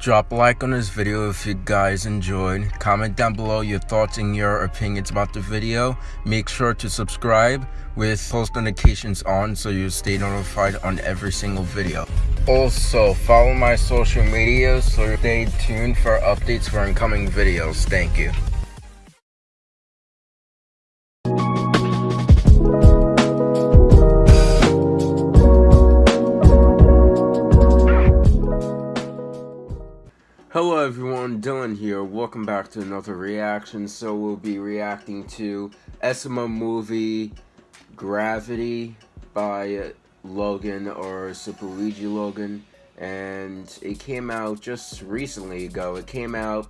Drop a like on this video if you guys enjoyed. Comment down below your thoughts and your opinions about the video. Make sure to subscribe with post notifications on so you stay notified on every single video. Also, follow my social media so stay tuned for updates for incoming videos. Thank you. Hello everyone, Dylan here. Welcome back to another reaction. So we'll be reacting to SML movie Gravity by Logan or Super Luigi Logan. And it came out just recently ago. It came out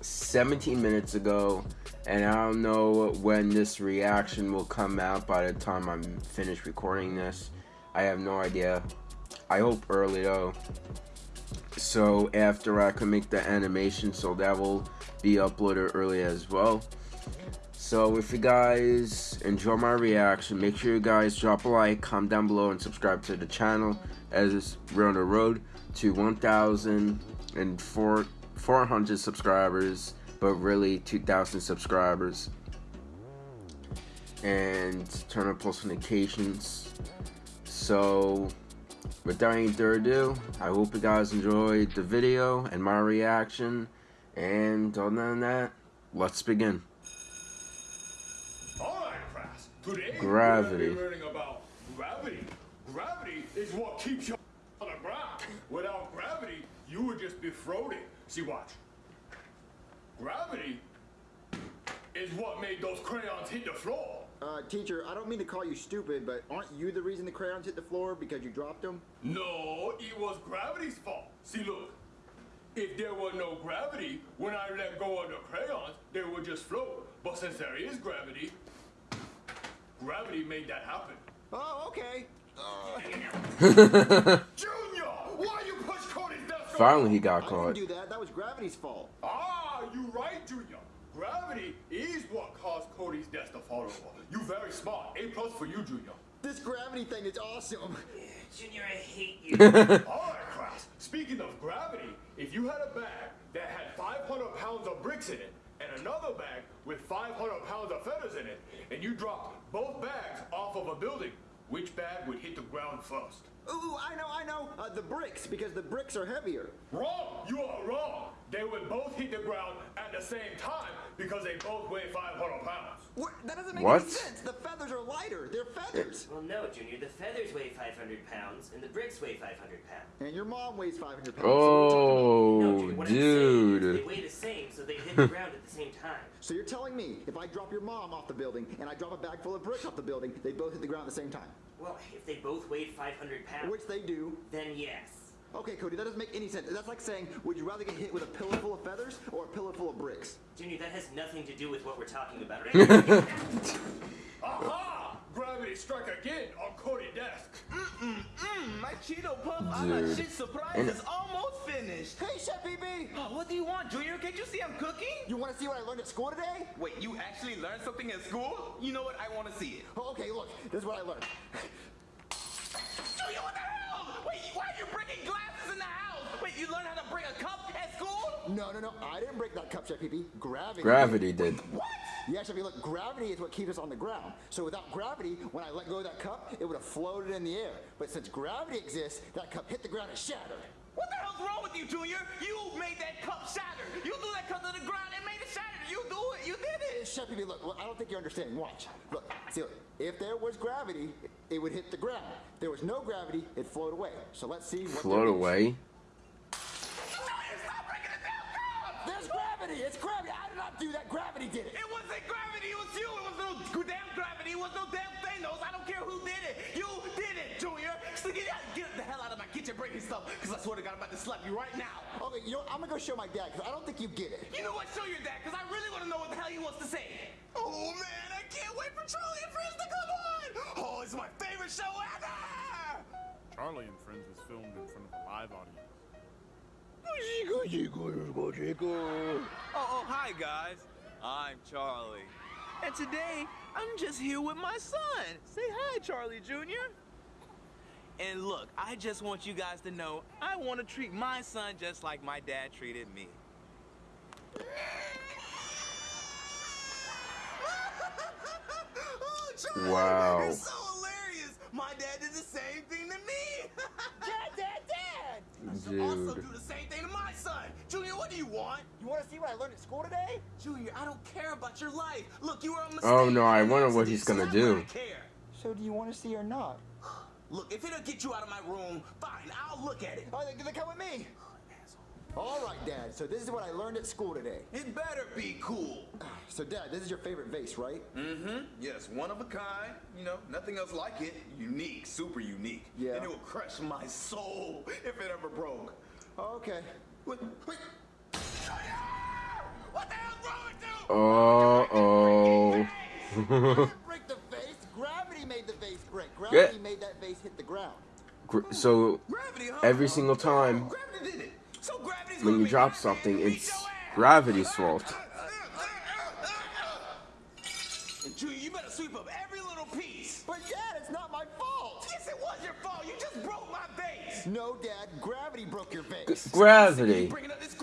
17 minutes ago. And I don't know when this reaction will come out by the time I'm finished recording this. I have no idea. I hope early though so after I can make the animation so that will be uploaded early as well. So if you guys enjoy my reaction make sure you guys drop a like comment down below and subscribe to the channel. As we're on the road to 1,400 subscribers but really 2,000 subscribers. And turn on post notifications. So without any further ado, I hope you guys enjoyed the video and my reaction. And other than that, let's begin. Alright, class. Today gravity. we're learning about gravity. Gravity is what keeps you on the ground. Without gravity, you would just be floating. See, watch. Gravity is what made those crayons hit the floor. Uh, teacher, I don't mean to call you stupid, but aren't you the reason the crayons hit the floor because you dropped them? No, it was gravity's fault. See, look. If there were no gravity, when I let go of the crayons, they would just float. But since there is gravity, gravity made that happen. Oh, okay. Uh... Junior, why you push Cody's desk? Finally, he got caught. I didn't do that. That was gravity's fault. Ah, you're right, Junior. Gravity is what caused Cody's death to fall over. You very smart. A plus for you, Junior. This gravity thing is awesome. Junior, I hate you. Alright, class. Speaking of gravity, if you had a bag that had 500 pounds of bricks in it, and another bag with 500 pounds of feathers in it, and you dropped both bags off of a building, which bag would hit the ground first? Ooh, I know, I know. Uh, the bricks, because the bricks are heavier. Wrong! You are wrong! They would both hit the ground at the same time because they both weigh 500 pounds. What? That doesn't make what? any sense. The feathers are lighter. They're feathers. Well, no, Junior. The feathers weigh 500 pounds, and the bricks weigh 500 pounds. And your mom weighs 500 pounds. Oh, no, Junior, what dude. I'm they weigh the same, so they hit the ground at the same time. So you're telling me if I drop your mom off the building and I drop a bag full of bricks off the building, they both hit the ground at the same time? Well, if they both weighed 500 pounds. Which they do. Then yes. Okay, Cody, that doesn't make any sense. That's like saying, would you rather get hit with a pillow full of feathers or a pillow full of bricks? Junior, that has nothing to do with what we're talking about, right? Aha! Gravity struck again on Cody desk. Mm-mm-mm, my Cheeto Puff a la shit surprise is almost finished. Hey, Chef Pee Pee! Oh, what do you want, Junior? Can't you see I'm cooking? You want to see what I learned at school today? Wait, you actually learned something at school? You know what? I want to see it. Oh, okay, look. This is what I learned. Junior, what the hell? Wait, why are you breaking glasses in the house? Wait, you learned how to break a cup at school? No, no, no. I didn't break that cup, Chef Pee Pee. Gravity. Gravity did. What? Yeah, Chef Pee Pee, look, gravity is what keeps us on the ground. So without gravity, when I let go of that cup, it would have floated in the air. But since gravity exists, that cup hit the ground and shattered. What the hell's wrong with you, Junior? You made that cup shatter. You threw that cup to the ground and made it shatter. You do it. You did it. Chef Pee Pee, look, look, I don't think you're understanding. Watch. Look, see, look, if there was gravity, it would hit the ground. If there was no gravity, it'd float away. So let's see what Float there is. away. Junior, stop breaking the damn cup. There's gravity! It's gravity! I did not do that. Gravity did it! It wasn't gravity, it was you. It was no damn gravity. It was no damn Thanos. I don't care who did it. You did it, Junior. So get, out, get the hell out of my kitchen breaking stuff, because I swear to God, I'm about to slap you right now. Okay, you know, what? I'm gonna go show my dad, because I don't think you get it. You know what? Show your dad, because I really want to know what the hell he wants to say. Oh, man, I can't wait for Charlie and Friends to come on. Oh, it's my favorite show ever. Charlie and Friends was filmed in front of a live audience. Oh, oh, oh, hi guys. I'm Charlie. And today, I'm just here with my son. Say hi, Charlie Jr. And look, I just want you guys to know I want to treat my son just like my dad treated me. oh, Charlie, Wow. You're so hilarious. My dad did the same thing to me. Dad, dad, dad! Also Dude. do the same thing do you want? You want to see what I learned at school today? Junior, I don't care about your life. Look, you were a mistake. Oh, no, I wonder what he's gonna do. So do you want to see or not? Look, if it'll get you out of my room, fine, I'll look at it. Oh, then then come with me. All right, Dad. So this is what I learned at school today. It better be cool. So, Dad, this is your favorite vase, right? Mm-hmm. Yes, one of a kind. You know, nothing else like it. Unique, super unique. Yeah. And it will crush my soul if it ever broke. Okay. Wait, wait. Uh oh. break the vase. Gravity made the vase break. Gravity made that vase hit the ground. Gr- so every single time Gravity. So when you drop something, it's gravity's fault. You better sweep up every little piece. But, Dad, it's not my fault. Yes, it was your fault. You just broke my vase. No, Dad. Gravity broke your vase. Gravity. Bringing up this gravity. Gravity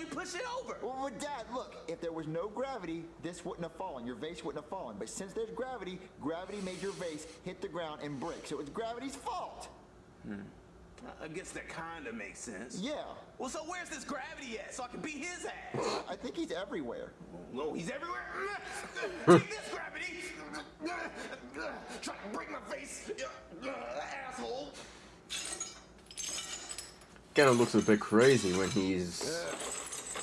you push it over. Well, well, Dad, look, if there was no gravity, this wouldn't have fallen. Your vase wouldn't have fallen. But since there's gravity, gravity made your vase hit the ground and break. So it's gravity's fault. Hmm. I guess that kind of makes sense. Yeah. Well, so where's this gravity at so I can beat his ass? I think he's everywhere. No, he's everywhere. Take this gravity. Try to break my face, asshole. Kind of looks a bit crazy when he's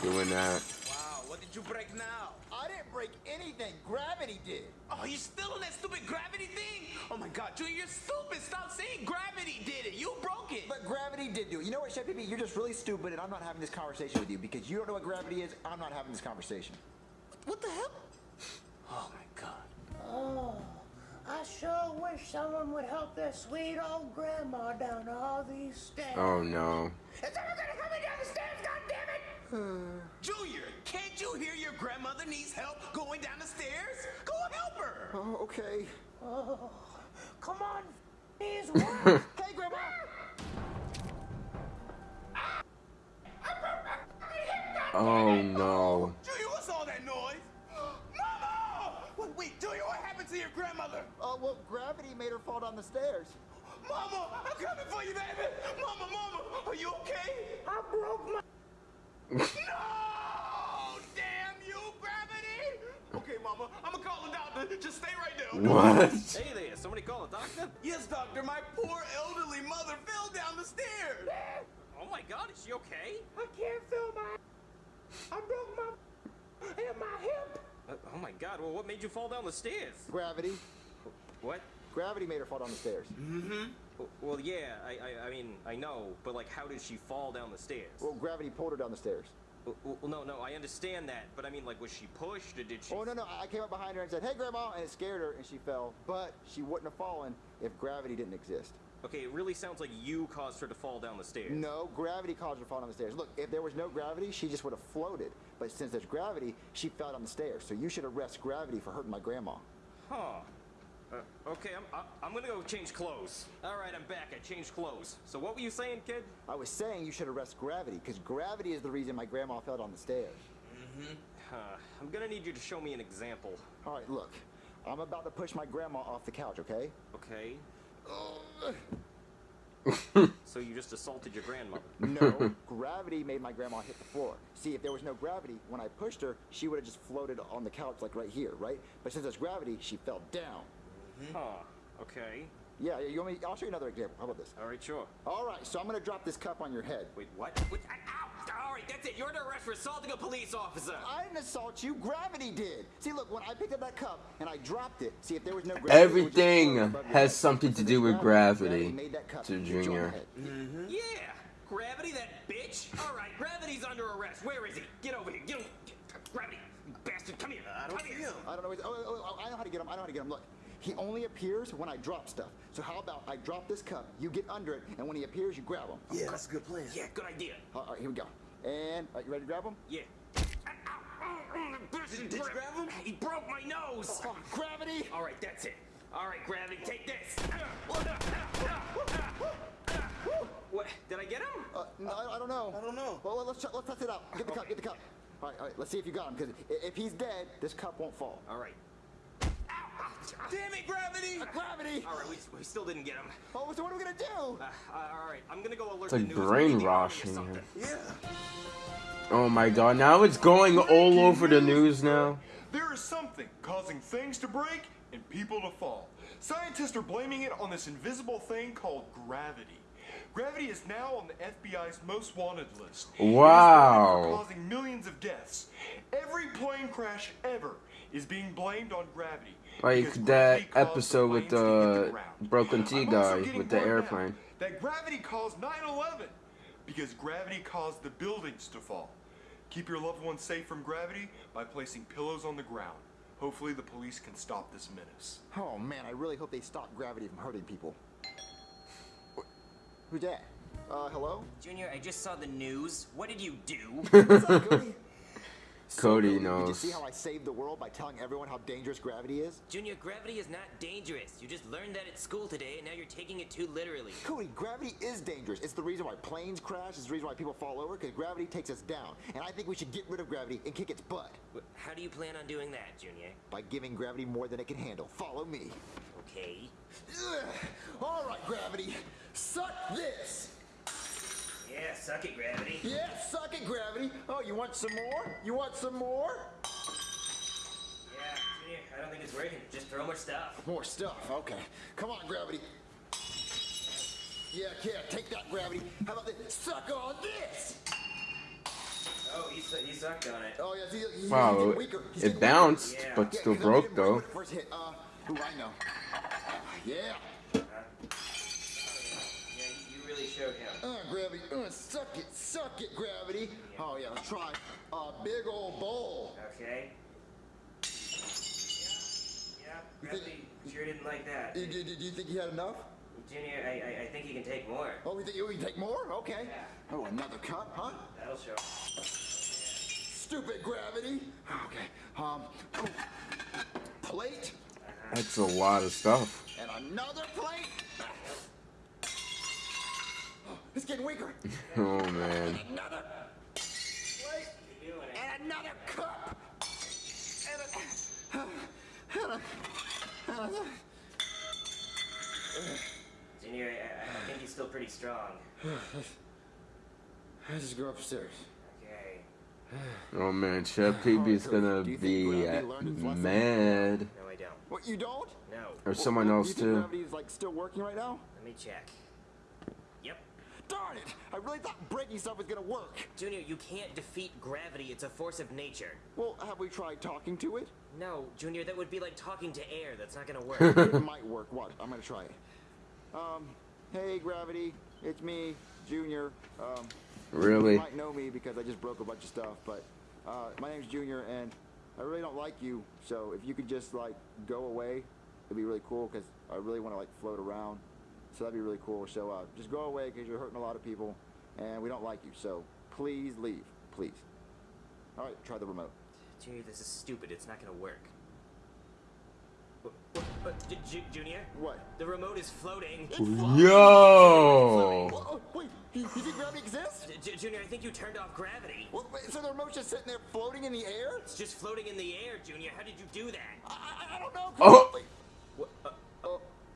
doing that. Wow, what did you break now? I didn't break anything. Gravity did. Oh, you're still in that stupid gravity thing? Oh my god, Junior, you're stupid. Stop saying gravity did it. You broke it. But gravity did do it. You know what, Chef Pee, You're just really stupid, and I'm not having this conversation with you because you don't know what gravity is. I'm not having this conversation. what the hell? Oh my god. Oh, I sure wish someone would help their sweet old grandma down all these stairs. Oh no. Is someone gonna help me down the stairs, goddammit? Hmm. Junior, can't you hear your grandmother needs help going down the stairs? Go help her. Oh, okay. Oh, come on, please work. Hey, Grandma! Oh no. Junior, what's all that noise? Mama! Wait, wait, Junior, what happened to your grandmother? Oh, well, gravity made her fall down the stairs. Mama, I'm coming for you, baby. Mama, mama, are you okay? I broke my. No! Damn you, gravity! Okay, mama, I'm gonna call the doctor. Just stay right there. What? Hey there, somebody call a doctor? Yes, doctor, my poor elderly mother fell down the stairs. Oh my god, is she okay? I can't feel my. I broke my. and my hip. Uh, oh my god, well, what made you fall down the stairs? Gravity. What? Gravity made her fall down the stairs. W- Well, yeah, I, I, I mean, I know, but like, how did she fall down the stairs? Well, gravity pulled her down the stairs. Well, well, no, no, I understand that, but I mean, like, was she pushed or did she? Oh, no, no. I came up behind her and said, Hey, Grandma, and it scared her, and she fell. But she wouldn't have fallen if gravity didn't exist. Okay, it really sounds like you caused her to fall down the stairs. No, gravity caused her to fall down the stairs. Look, if there was no gravity, she just would have floated. But since there's gravity, she fell down the stairs. So you should arrest gravity for hurting my grandma. Huh. Uh, okay, I'm, I, I'm gonna go change clothes. All right, I'm back. I changed clothes. So what were you saying, kid? I was saying you should arrest gravity, because gravity is the reason my grandma fell down the stairs. Uh, I'm gonna need you to show me an example. All right, look. I'm about to push my grandma off the couch, okay? Okay. So you just assaulted your grandmother. No, gravity made my grandma hit the floor. See, if there was no gravity, when I pushed her, she would have just floated on the couch like right here, right? But since there's gravity, she fell down. Mm-hmm. Huh. Okay. Yeah, you want me? I'll show you another example. How about this? All right, sure. All right, so I'm gonna drop this cup on your head. Wait, what? Wait, ow! All right, that's it. You're under arrest for assaulting a police officer. I didn't assault you. Gravity did. See, look, when I picked up that cup and I dropped it, see if there was no gravity, it would just Everything float above your has something to do with gravity gravity made that cup to hit you on the Junior. Mm-hmm. Yeah. Gravity, that bitch. All right, gravity's under arrest. Where is he? Get over here. Get him. Gravity, you bastard. Come here. I don't Come here. I don't know. Oh, oh, oh, I know how to get him. I know how to get him. Look, he only appears when I drop stuff. So how about I drop this cup, you get under it, and when he appears, you grab him. Yeah, that's a good plan. Yeah, good idea. All right, here we go. And are you ready to grab him? Yeah. Did you grab him? He broke my nose. Oh, gravity. All right, that's it. All right, gravity, take this. Uh, uh, uh, what? Did I get him? Uh, no, I, I don't know. I don't know. Well, let's let's test it out. Get the cup. Get the cup. All right, all right. Let's see if you got him. Because if he's dead, this cup won't fall. All right. Damn it, gravity! Uh, gravity. All right, we, we still didn't get him. Oh, so what are we gonna do? Uh, uh, all right, I'm gonna go alert It's the like news. We need the army or brainwashing something. him. Yeah. Oh my god, now it's going all over the news now. There is something causing things to break and people to fall. Scientists are blaming it on this invisible thing called gravity. Gravity is now on the FBI's most wanted list. It is wanted Wow. causing millions of deaths. Every plane crash ever is being blamed on gravity. Like that episode with planes to hit the ground. Broken T I'm also guy with the word now airplane. That gravity caused 9/11 because gravity caused the buildings to fall. Keep your loved ones safe from gravity by placing pillows on the ground. Hopefully, the police can stop this menace. Oh man, I really hope they stop gravity from hurting people. Wh- Who's that? Uh, hello? Junior, I just saw the news. What did you do? What's up, Cody? So, Cody Did you knows. see how I saved the world by telling everyone how dangerous gravity is? Junior, gravity is not dangerous. You just learned that at school today, and now you're taking it too literally. Cody, gravity is dangerous. It's the reason why planes crash. It's the reason why people fall over, because gravity takes us down. And I think we should get rid of gravity and kick its butt How do you plan on doing that, Junior? by giving gravity more than it can handle. Follow me. Okay. Ugh. All right, gravity. Suck this. Yeah, suck it, gravity. You want some more? You want some more? Yeah, Junior, I don't think it's working. Just throw more stuff. More stuff. Okay. Come on, gravity. Yeah, yeah, take that, gravity. How about this? Suck on this. Oh, he, su- he sucked on it. Oh, yeah, see, he's Wow, getting weaker. He's it getting bounced, Yeah. but Yeah, still 'cause I broke though. First hit. Uh, who I know. Yeah. Showed him. Uh, gravity. Uh, suck it, suck it, gravity. Oh yeah, let's try a big old bowl. Okay. Yeah, yeah. gravity think- sure didn't like that. Do, do, do you think he had enough? Junior, I, I, I think he can take more. Oh, we think we can take more? Okay. Yeah. Oh, another cup, huh? That'll show. Stupid gravity. Okay. Um. oh, Plate That's a lot of stuff. and another plate. Oh, it's getting weaker. Oh man. Another plate You're doing it. and another cup. And a, and a, and a, Junior, I, I- I think he's still pretty strong. Let's just go upstairs. Okay. Oh man, Chef PB's gonna Do be gravity uh, learned its lesson? mad. No, I don't. What, you don't? No. Or someone Well, else do you think too. gravity's like still working right now? Let me check. Yep. Darn it! I really thought breaking stuff was gonna work. Junior, you can't defeat gravity. It's a force of nature. Well, have we tried talking to it? No, Junior, that would be like talking to air. That's not gonna work. it might work. What? I'm gonna try it. Um, hey, gravity, it's me, Junior. Um, you Really? might know me because I just broke a bunch of stuff, but uh, my name's Junior, and I really don't like you. So if you could just like go away, it'd be really cool because I really want to like float around. So that'd be really cool. So uh, just go away because you're hurting a lot of people, and we don't like you. So please leave, please. All right, try the remote. Junior, this is stupid. It's not gonna work. What, what, what, J- J- Junior? What? The remote is floating. Yo! Wait, you, you think gravity exists? J- J- Junior, I think you turned off gravity. Well, wait, so the remote's just sitting there floating in the air? It's just floating in the air, Junior. How did you do that? I, I, I don't know. Oh. Wait, What? Uh,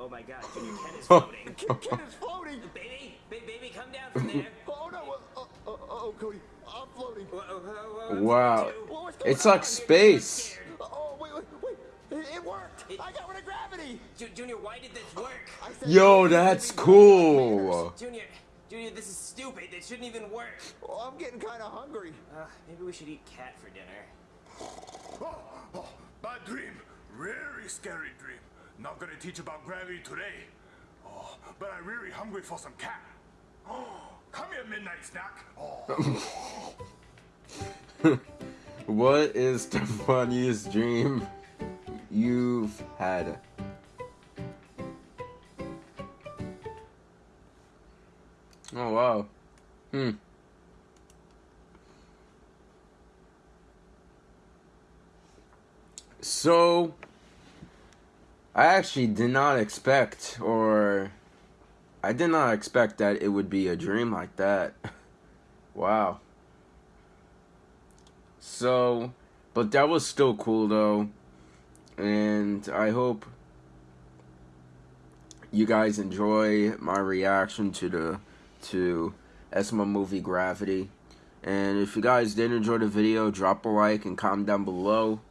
oh, oh my God, Junior, Ken is floating. Kid, kid is floating. baby, ba- baby, come down from there. Oh no! Uh, oh, oh, oh, Cody, I'm floating. Whoa, whoa, whoa, I'm Wow. floating too. Whoa, what's going It's like space. Oh, wait, wait, wait! It, it worked. It- I got rid of gravity. Junior, why did this work? I said Yo, that's made me go like manners. cool. Junior, Junior, this is stupid. It shouldn't even work. Oh, I'm getting kind of hungry. Uh, maybe we should eat cat for dinner. Oh, oh, bad dream. Very scary dream. Not gonna teach about gravity today. Oh, but I'm really hungry for some cat. Oh, come here, midnight snack. Oh. What is the funniest dream you've had? Oh wow. Hmm. So I actually did not expect, or I did not expect that it would be a dream like that. wow. So, but that was still cool though. And I hope you guys enjoy my reaction to the to SML movie Gravity. And if you guys did enjoy the video, drop a like and comment down below.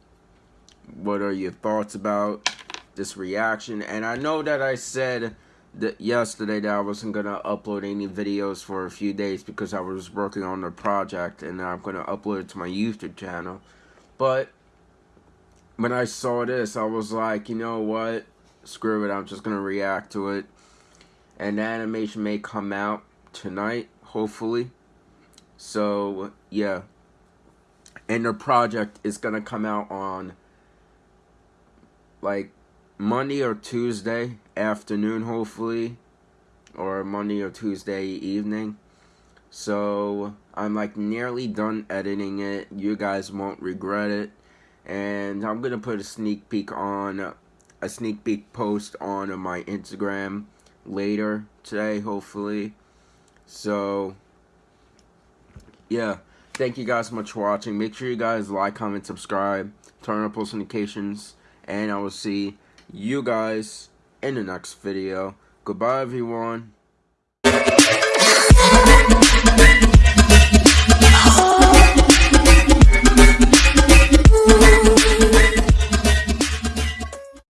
What are your thoughts about this reaction. And I know that I said that yesterday that I wasn't going to upload any videos for a few days because I was working on the project and I'm going to upload it to my YouTube channel. But when I saw this, I was like, you know what? Screw it, I'm just going to react to it. And the animation may come out tonight, hopefully. So, yeah. And the project is going to come out on, like, Monday or Tuesday afternoon, hopefully, or Monday or Tuesday evening. So I'm like nearly done editing it. You guys won't regret it. And I'm gonna put a sneak peek on a sneak peek post on my Instagram later today, hopefully. So yeah, thank you guys so much for watching. Make sure you guys like, comment, subscribe, turn on post notifications, and I will see you guys in the next video. Goodbye, everyone.